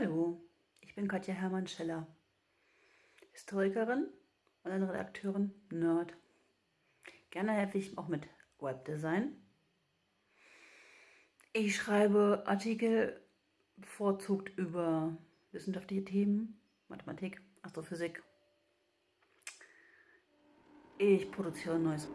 Hallo, ich bin Katja Hermann-Scheller, Historikerin und eine Redakteurin Nerd. Gerne helfe ich auch mit Webdesign. Ich schreibe Artikel bevorzugt über wissenschaftliche Themen, Mathematik, Astrophysik. Ich produziere neues